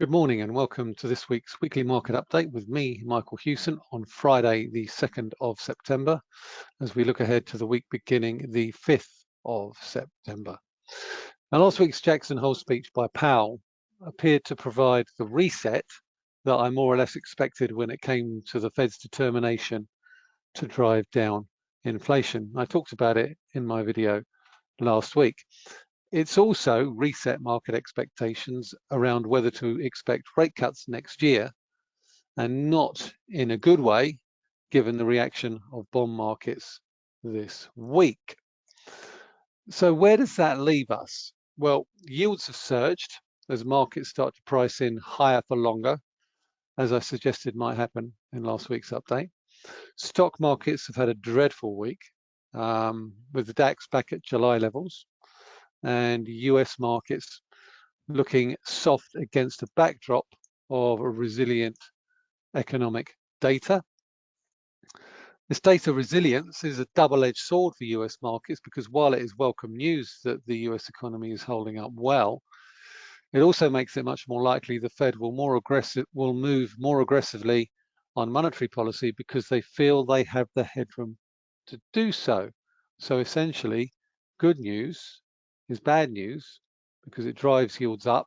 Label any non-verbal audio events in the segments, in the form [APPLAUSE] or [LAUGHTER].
Good morning and welcome to this week's weekly market update with me, Michael Hewson, on Friday, the 2nd of September, as we look ahead to the week beginning the 5th of September. Now, last week's Jackson Hole speech by Powell appeared to provide the reset that I more or less expected when it came to the Fed's determination to drive down inflation. I talked about it in my video last week. It's also reset market expectations around whether to expect rate cuts next year and not in a good way, given the reaction of bond markets this week. So where does that leave us? Well, yields have surged as markets start to price in higher for longer, as I suggested might happen in last week's update. Stock markets have had a dreadful week, um, with the DAX back at July levels and US markets looking soft against a backdrop of resilient economic data. This data resilience is a double-edged sword for US markets because while it is welcome news that the US economy is holding up well, it also makes it much more likely the Fed will more aggressive will move more aggressively on monetary policy because they feel they have the headroom to do so. So essentially, good news is bad news because it drives yields up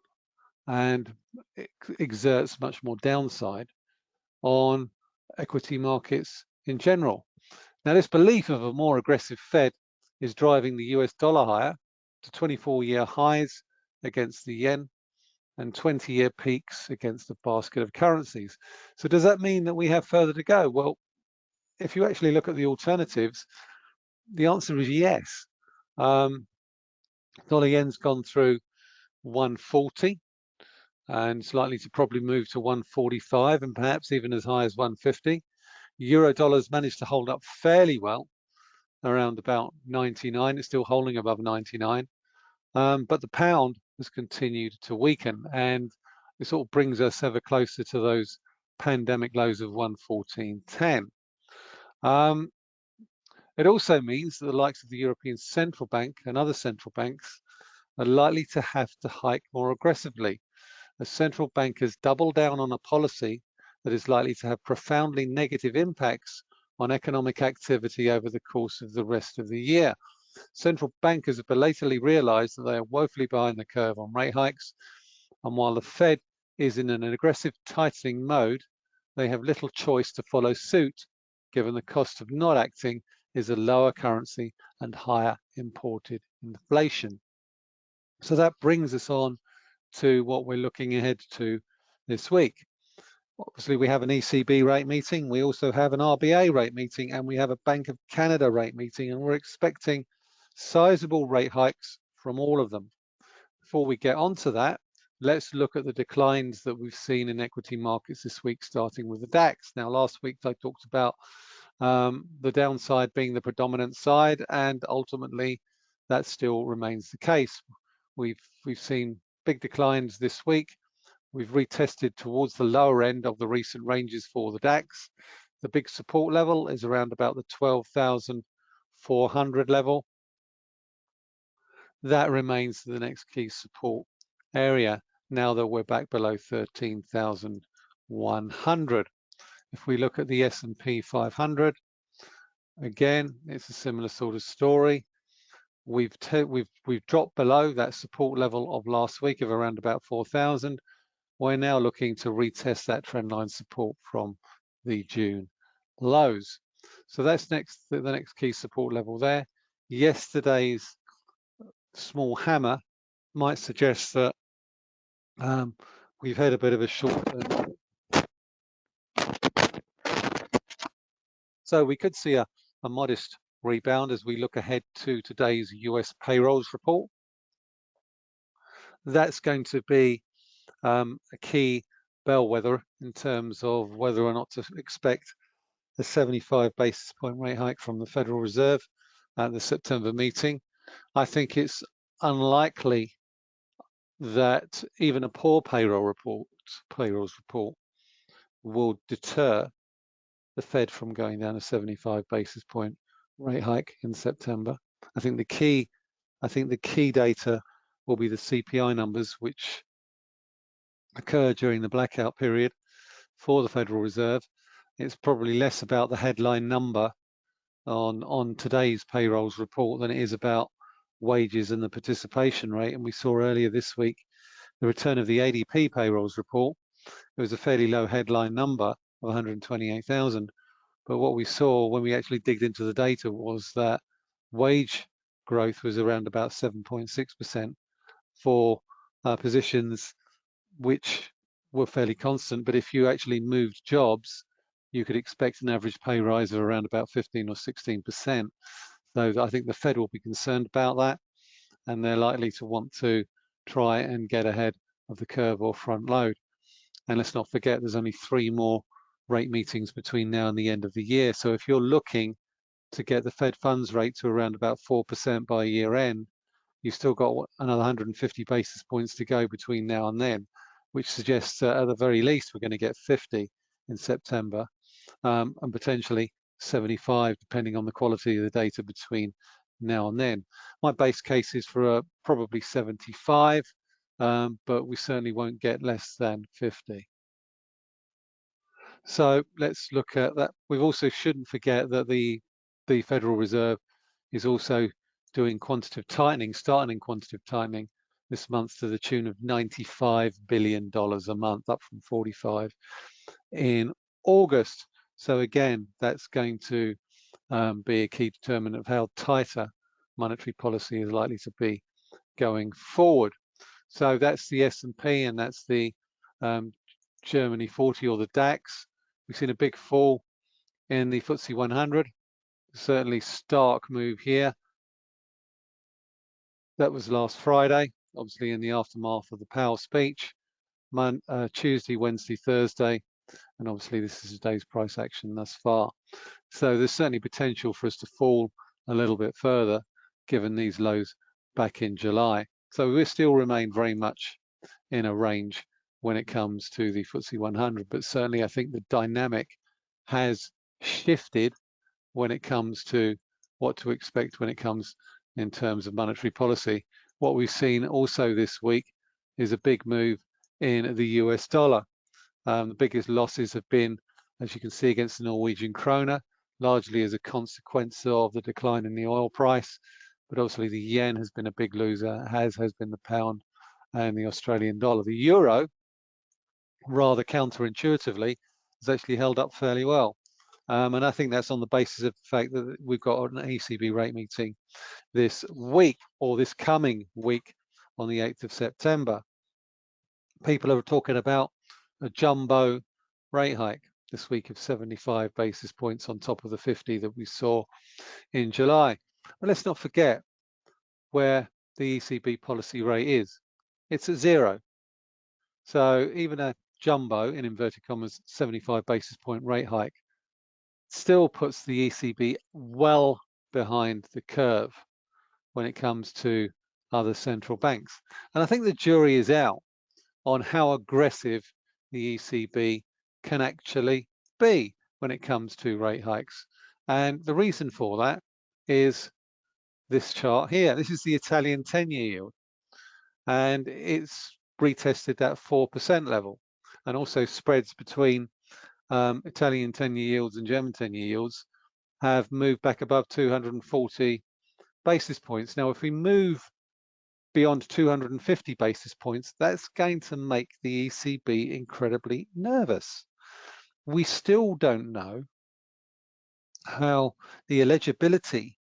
and exerts much more downside on equity markets in general. Now, this belief of a more aggressive Fed is driving the US dollar higher to 24-year highs against the yen and 20-year peaks against the basket of currencies. So does that mean that we have further to go? Well, if you actually look at the alternatives, the answer is yes. Um, Dollar yen's gone through 140 and it's likely to probably move to 145 and perhaps even as high as 150. Euro dollar's managed to hold up fairly well around about 99. It's still holding above 99. Um, but the pound has continued to weaken and it sort of brings us ever closer to those pandemic lows of 114.10. Um, it also means that the likes of the European Central Bank and other central banks are likely to have to hike more aggressively as central bankers double down on a policy that is likely to have profoundly negative impacts on economic activity over the course of the rest of the year. Central bankers have belatedly realized that they are woefully behind the curve on rate hikes, and while the Fed is in an aggressive tightening mode, they have little choice to follow suit, given the cost of not acting is a lower currency and higher imported inflation. So that brings us on to what we're looking ahead to this week. Obviously, we have an ECB rate meeting. We also have an RBA rate meeting and we have a Bank of Canada rate meeting and we're expecting sizable rate hikes from all of them. Before we get onto that, let's look at the declines that we've seen in equity markets this week, starting with the DAX. Now, last week I talked about um, the downside being the predominant side, and ultimately that still remains the case. We've we've seen big declines this week. We've retested towards the lower end of the recent ranges for the DAX. The big support level is around about the 12,400 level. That remains the next key support area now that we're back below 13,100. If we look at the S&P 500, again, it's a similar sort of story. We've we've we've dropped below that support level of last week of around about 4,000. We're now looking to retest that trendline support from the June lows. So that's next the next key support level there. Yesterday's small hammer might suggest that um, we've had a bit of a short So we could see a, a modest rebound as we look ahead to today's US payrolls report. That's going to be um, a key bellwether in terms of whether or not to expect a 75 basis point rate hike from the Federal Reserve at the September meeting. I think it's unlikely that even a poor payroll report, payrolls report, will deter the Fed from going down a 75 basis point rate hike in September. I think the key, I think the key data will be the CPI numbers, which occur during the blackout period for the Federal Reserve. It's probably less about the headline number on, on today's payrolls report than it is about wages and the participation rate. And we saw earlier this week the return of the ADP payrolls report. It was a fairly low headline number of 128,000. But what we saw when we actually digged into the data was that wage growth was around about 7.6% for uh, positions which were fairly constant. But if you actually moved jobs, you could expect an average pay rise of around about 15 or 16%. So I think the Fed will be concerned about that, and they're likely to want to try and get ahead of the curve or front load. And let's not forget, there's only three more rate meetings between now and the end of the year. So if you're looking to get the Fed funds rate to around about 4% by year end, you've still got another 150 basis points to go between now and then, which suggests that at the very least, we're going to get 50 in September um, and potentially 75, depending on the quality of the data between now and then. My base case is for a, probably 75, um, but we certainly won't get less than 50. So let's look at that. We also shouldn't forget that the the Federal Reserve is also doing quantitative tightening, starting in quantitative tightening this month to the tune of $95 billion a month, up from 45 in August. So again, that's going to um, be a key determinant of how tighter monetary policy is likely to be going forward. So that's the S&P and that's the um, Germany 40 or the DAX. We've seen a big fall in the FTSE 100. Certainly stark move here. That was last Friday, obviously in the aftermath of the Powell speech. Mon uh, Tuesday, Wednesday, Thursday, and obviously this is today's price action thus far. So there's certainly potential for us to fall a little bit further given these lows back in July. So we still remain very much in a range when it comes to the FTSE 100, but certainly I think the dynamic has shifted when it comes to what to expect when it comes in terms of monetary policy. What we've seen also this week is a big move in the US dollar. Um, the biggest losses have been, as you can see, against the Norwegian kroner, largely as a consequence of the decline in the oil price. But obviously the yen has been a big loser, as has been the pound and the Australian dollar. The euro, rather counterintuitively, has actually held up fairly well. Um, and I think that's on the basis of the fact that we've got an ECB rate meeting this week or this coming week on the 8th of September. People are talking about a jumbo rate hike this week of 75 basis points on top of the 50 that we saw in July. But let's not forget where the ECB policy rate is. It's at zero. So even a jumbo, in inverted commas, 75 basis point rate hike still puts the ECB well behind the curve when it comes to other central banks. And I think the jury is out on how aggressive the ECB can actually be when it comes to rate hikes. And the reason for that is this chart here. This is the Italian 10-year yield. And it's retested that 4% level and also spreads between um, Italian 10-year yields and German 10-year yields have moved back above 240 basis points. Now, if we move beyond 250 basis points, that's going to make the ECB incredibly nervous. We still don't know how the eligibility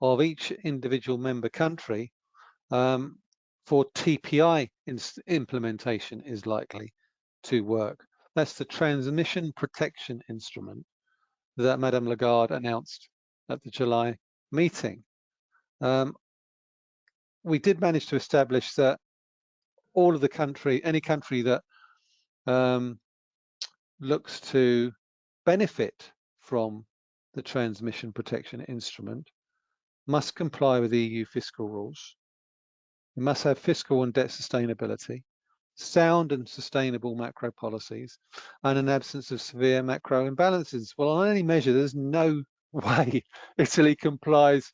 of each individual member country um, for TPI implementation is likely to work. That's the transmission protection instrument that Madame Lagarde announced at the July meeting. Um, we did manage to establish that all of the country, any country that um, looks to benefit from the transmission protection instrument must comply with EU fiscal rules. It must have fiscal and debt sustainability sound and sustainable macro policies and an absence of severe macro imbalances. Well, on any measure, there's no [LAUGHS] way Italy complies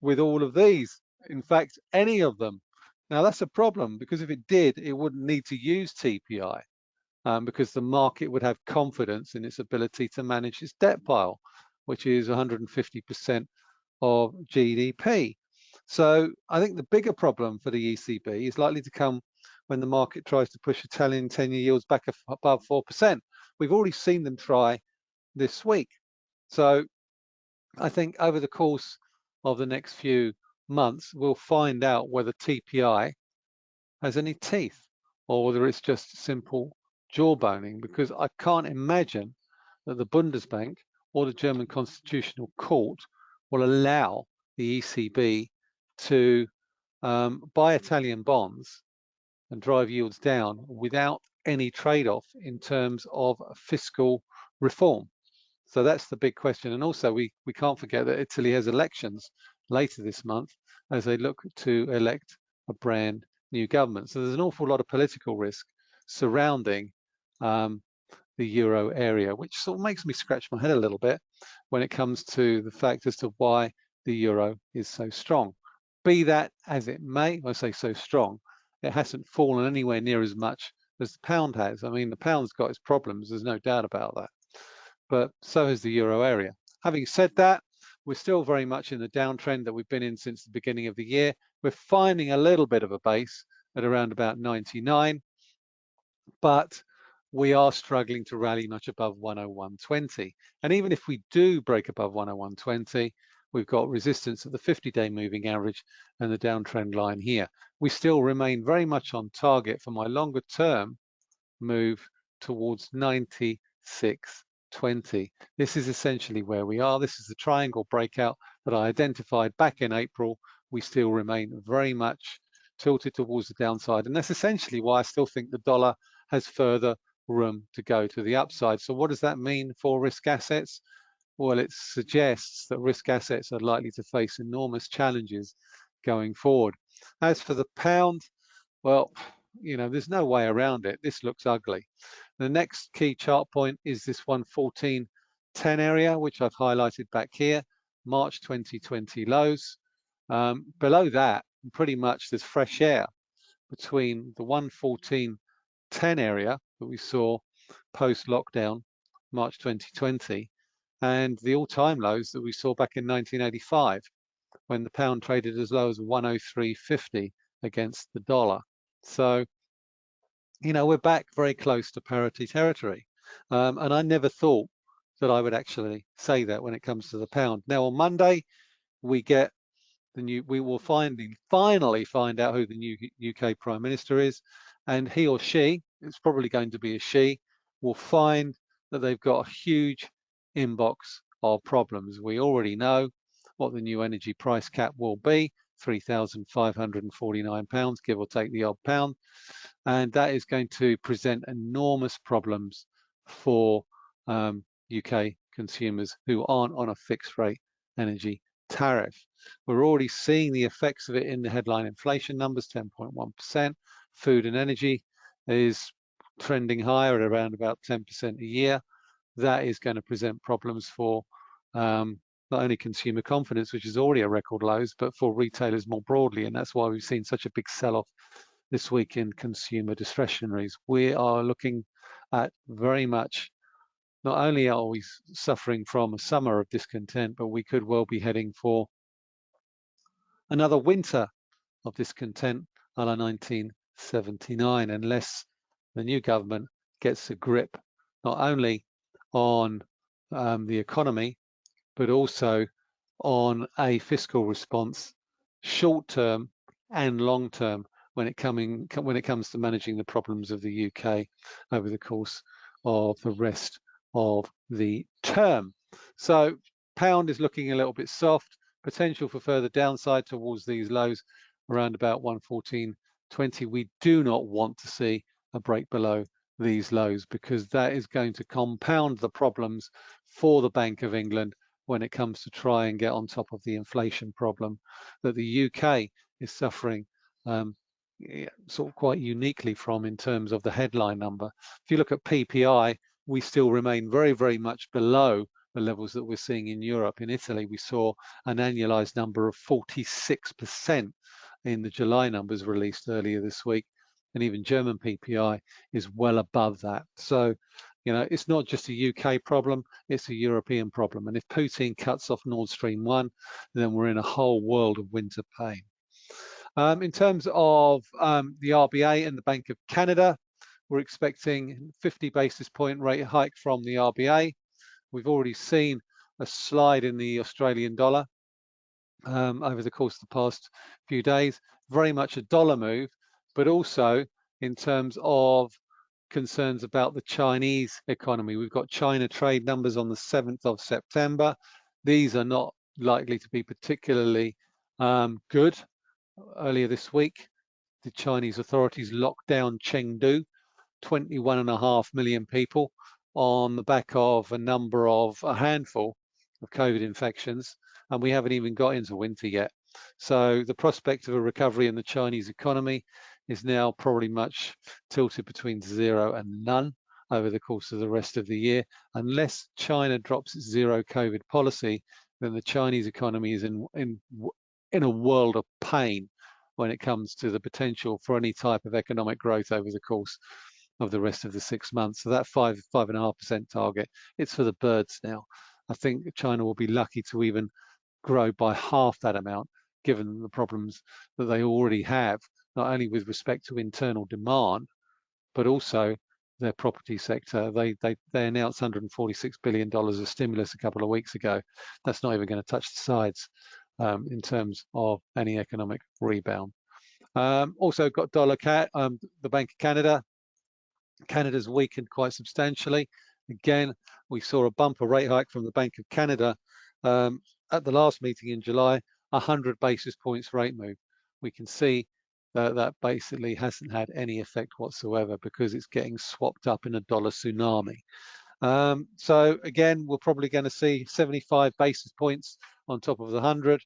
with all of these. In fact, any of them. Now that's a problem because if it did, it wouldn't need to use TPI um, because the market would have confidence in its ability to manage its debt pile, which is 150% of GDP. So I think the bigger problem for the ECB is likely to come when the market tries to push Italian 10-year yields back above 4%. We've already seen them try this week. So I think over the course of the next few months, we'll find out whether TPI has any teeth or whether it's just simple jawboning because I can't imagine that the Bundesbank or the German Constitutional Court will allow the ECB to um, buy Italian bonds and drive yields down without any trade-off in terms of fiscal reform. So that's the big question. And also we, we can't forget that Italy has elections later this month as they look to elect a brand new government. So there's an awful lot of political risk surrounding um, the euro area, which sort of makes me scratch my head a little bit when it comes to the fact as to why the euro is so strong. Be that as it may, I say so strong, it hasn't fallen anywhere near as much as the pound has. I mean, the pound's got its problems, there's no doubt about that. But so has the euro area. Having said that, we're still very much in the downtrend that we've been in since the beginning of the year. We're finding a little bit of a base at around about 99, but we are struggling to rally much above 101.20. And even if we do break above 101.20, we've got resistance at the 50-day moving average and the downtrend line here. We still remain very much on target for my longer term move towards 96.20. This is essentially where we are. This is the triangle breakout that I identified back in April. We still remain very much tilted towards the downside. And that's essentially why I still think the dollar has further room to go to the upside. So what does that mean for risk assets? Well, it suggests that risk assets are likely to face enormous challenges going forward. As for the pound, well, you know, there's no way around it. This looks ugly. The next key chart point is this 114.10 area, which I've highlighted back here, March 2020 lows. Um, below that, pretty much there's fresh air between the 114.10 area that we saw post-lockdown, March 2020, and the all-time lows that we saw back in 1985 when the pound traded as low as 103.50 against the dollar. So, you know, we're back very close to parity territory. Um, and I never thought that I would actually say that when it comes to the pound. Now on Monday, we get the new, we will finally, finally find out who the new UK Prime Minister is. And he or she, it's probably going to be a she, will find that they've got a huge inbox of problems. We already know what the new energy price cap will be, £3,549, give or take the odd pound. And that is going to present enormous problems for um, UK consumers who aren't on a fixed rate energy tariff. We're already seeing the effects of it in the headline inflation numbers, 10.1%. Food and energy is trending higher at around about 10% a year. That is going to present problems for um, not only consumer confidence, which is already at record lows, but for retailers more broadly. And that's why we've seen such a big sell-off this week in consumer discretionaries. We are looking at very much, not only are we suffering from a summer of discontent, but we could well be heading for another winter of discontent a la 1979, unless the new government gets a grip not only on um, the economy, but also on a fiscal response, short term and long term, when it coming when it comes to managing the problems of the UK over the course of the rest of the term. So pound is looking a little bit soft, potential for further downside towards these lows around about 114.20. We do not want to see a break below these lows because that is going to compound the problems for the Bank of England when it comes to try and get on top of the inflation problem that the UK is suffering um, sort of quite uniquely from in terms of the headline number. If you look at PPI, we still remain very, very much below the levels that we're seeing in Europe. In Italy, we saw an annualized number of 46% in the July numbers released earlier this week. And even German PPI is well above that. So, you know, it's not just a UK problem, it's a European problem. And if Putin cuts off Nord Stream 1, then we're in a whole world of winter pain. Um, in terms of um, the RBA and the Bank of Canada, we're expecting 50 basis point rate hike from the RBA. We've already seen a slide in the Australian dollar um, over the course of the past few days, very much a dollar move, but also in terms of concerns about the Chinese economy. We've got China trade numbers on the 7th of September. These are not likely to be particularly um, good. Earlier this week, the Chinese authorities locked down Chengdu, 21 and a half million people on the back of a number of a handful of COVID infections, and we haven't even got into winter yet. So the prospect of a recovery in the Chinese economy is now probably much tilted between zero and none over the course of the rest of the year. Unless China drops its zero COVID policy, then the Chinese economy is in, in, in a world of pain when it comes to the potential for any type of economic growth over the course of the rest of the six months. So that five, five and a half percent target, it's for the birds now. I think China will be lucky to even grow by half that amount, given the problems that they already have, not only with respect to internal demand, but also their property sector. They they they announced 146 billion dollars of stimulus a couple of weeks ago. That's not even going to touch the sides um, in terms of any economic rebound. Um, also got dollar CAD, um, the Bank of Canada Canada's weakened quite substantially. Again, we saw a bumper rate hike from the Bank of Canada um, at the last meeting in July, 100 basis points rate move. We can see that that basically hasn't had any effect whatsoever because it's getting swapped up in a dollar tsunami. Um, so again, we're probably going to see 75 basis points on top of the 100.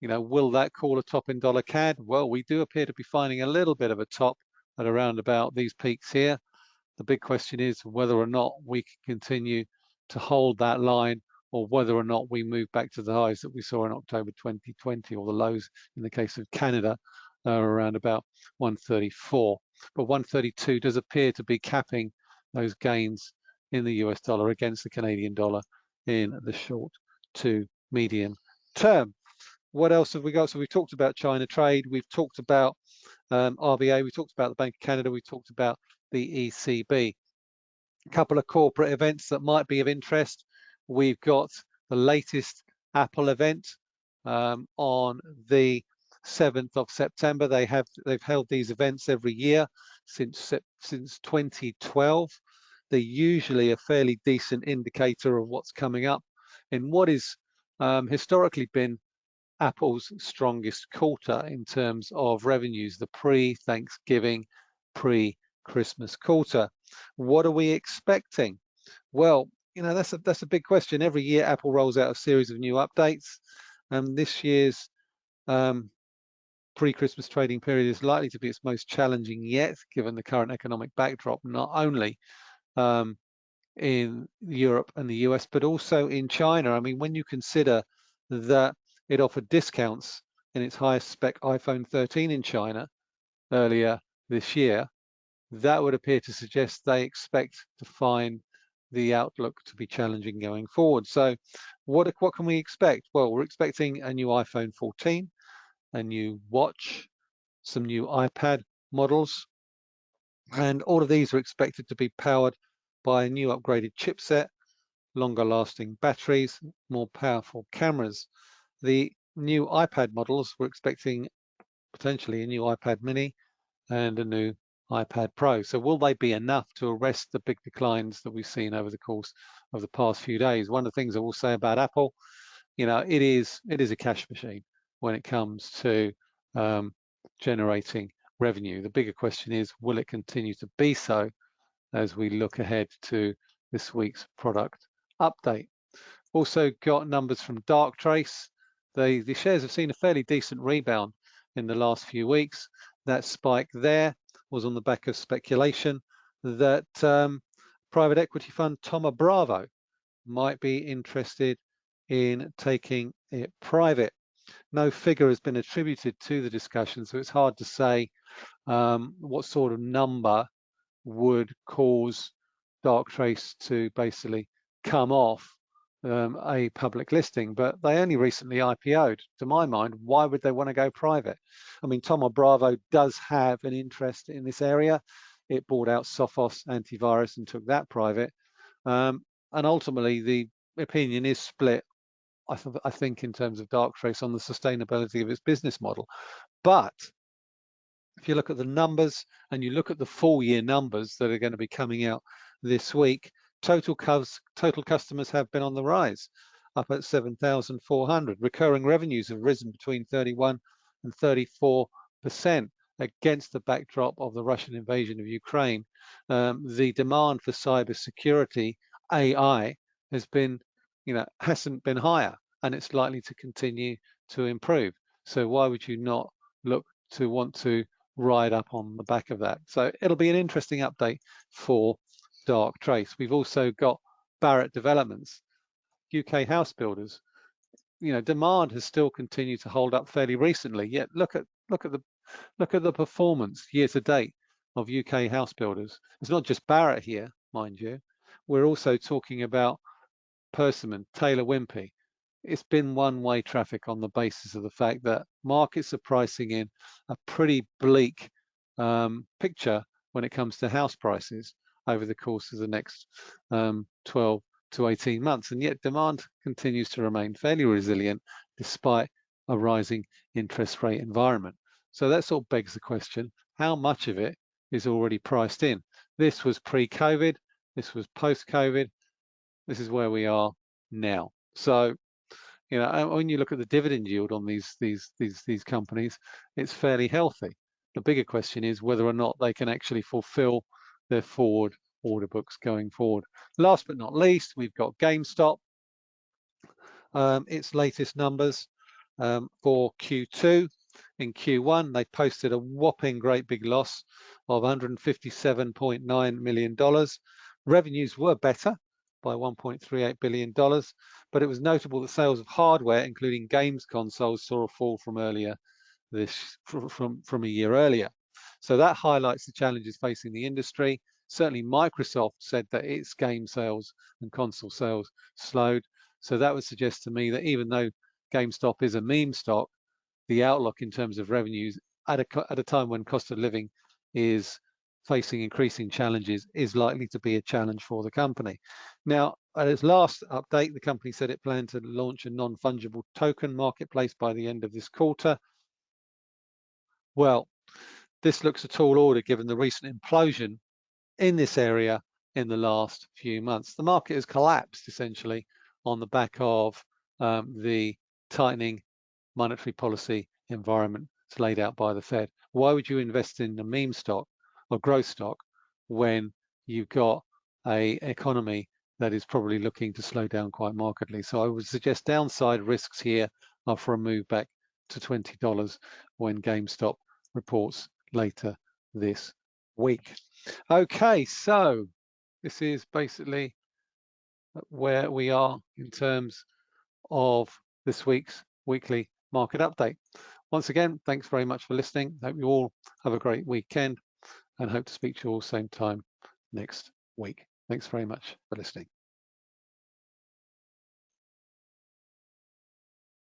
You know, will that call a top in dollar CAD? Well, we do appear to be finding a little bit of a top at around about these peaks here. The big question is whether or not we can continue to hold that line or whether or not we move back to the highs that we saw in October 2020 or the lows in the case of Canada are around about 134. But 132 does appear to be capping those gains in the US dollar against the Canadian dollar in the short to medium term. What else have we got? So we've talked about China trade. We've talked about um, RBA, we talked about the Bank of Canada, we talked about the ECB. A couple of corporate events that might be of interest. We've got the latest Apple event um, on the 7th of September. They have they've held these events every year since since 2012. They're usually a fairly decent indicator of what's coming up in what is um, historically been Apple's strongest quarter in terms of revenues, the pre-Thanksgiving, pre-Christmas quarter. What are we expecting? Well, you know, that's a, that's a big question. Every year, Apple rolls out a series of new updates. And this year's um, pre-Christmas trading period is likely to be its most challenging yet, given the current economic backdrop, not only um, in Europe and the US, but also in China. I mean, when you consider that it offered discounts in its highest spec iPhone 13 in China earlier this year. That would appear to suggest they expect to find the outlook to be challenging going forward. So what, what can we expect? Well, we're expecting a new iPhone 14, a new watch, some new iPad models, and all of these are expected to be powered by a new upgraded chipset, longer lasting batteries, more powerful cameras. The new iPad models, we're expecting potentially a new iPad mini and a new iPad Pro. So will they be enough to arrest the big declines that we've seen over the course of the past few days? One of the things I will say about Apple, you know, it is it is a cash machine when it comes to um, generating revenue. The bigger question is, will it continue to be so as we look ahead to this week's product update? Also got numbers from Darktrace the, the shares have seen a fairly decent rebound in the last few weeks. That spike there was on the back of speculation that um, private equity fund Thoma Bravo might be interested in taking it private. no figure has been attributed to the discussion, so it's hard to say um, what sort of number would cause Darktrace to basically come off um, a public listing, but they only recently IPO'd. To my mind, why would they want to go private? I mean, Thoma Bravo does have an interest in this area. It bought out Sophos antivirus and took that private. Um, and ultimately, the opinion is split, I, th I think, in terms of Darktrace on the sustainability of its business model. But if you look at the numbers and you look at the full year numbers that are going to be coming out this week, total, total customers have been on the rise, up at 7,400. Recurring revenues have risen between 31 and 34 percent against the backdrop of the Russian invasion of Ukraine. Um, the demand for cybersecurity, AI, has been, you know, hasn't been higher, and it's likely to continue to improve. So why would you not look to want to ride up on the back of that? So it'll be an interesting update for Darktrace. We've also got Barratt Developments, UK house builders. You know, demand has still continued to hold up fairly recently. Yet look at look at the look at the performance year to date of UK house builders. It's not just Barrett here, mind you. We're also talking about Persimmon, Taylor Wimpey. It's been one-way traffic on the basis of the fact that markets are pricing in a pretty bleak um, picture when it comes to house prices over the course of the next um, 12 to 18 months. And yet demand continues to remain fairly resilient despite a rising interest rate environment. So that sort of begs the question, how much of it is already priced in? This was pre-COVID, this was post-COVID, this is where we are now. So, you know, when you look at the dividend yield on these these these these companies, it's fairly healthy. The bigger question is whether or not they can actually fulfill their forward order books going forward. Last but not least, we've got GameStop. Um, its latest numbers um, for Q2. In Q1, they posted a whopping great big loss of $157.9 million. Revenues were better by $1.38 billion, but it was notable that sales of hardware, including games consoles, saw a fall from earlier this from, from a year earlier. So that highlights the challenges facing the industry. Certainly Microsoft said that its game sales and console sales slowed. So that would suggest to me that even though GameStop is a meme stock, the outlook in terms of revenues at a, at a time when cost of living is facing increasing challenges is likely to be a challenge for the company. Now, at its last update, the company said it planned to launch a non-fungible token marketplace by the end of this quarter. Well, this looks a tall order given the recent implosion in this area in the last few months. The market has collapsed essentially on the back of um, the tightening monetary policy environment laid out by the Fed. Why would you invest in a meme stock or growth stock when you've got a economy that is probably looking to slow down quite markedly? So I would suggest downside risks here are for a move back to $20 when GameStop reports later this week. Okay, so this is basically where we are in terms of this week's weekly market update. Once again, thanks very much for listening. Hope you all have a great weekend and hope to speak to you all same time next week. Thanks very much for listening.